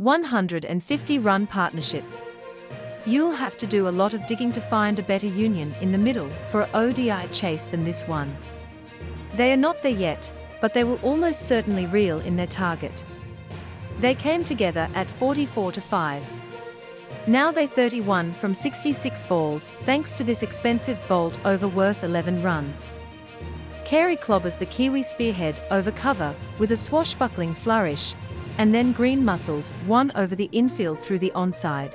150-run partnership. You'll have to do a lot of digging to find a better union in the middle for a ODI chase than this one. They are not there yet, but they will almost certainly reel in their target. They came together at 44 to 5. Now they 31 from 66 balls, thanks to this expensive Boult over worth 11 runs. Carey clobbers the Kiwi spearhead over cover with a swashbuckling flourish, and then Green muscles one over the infield through the onside.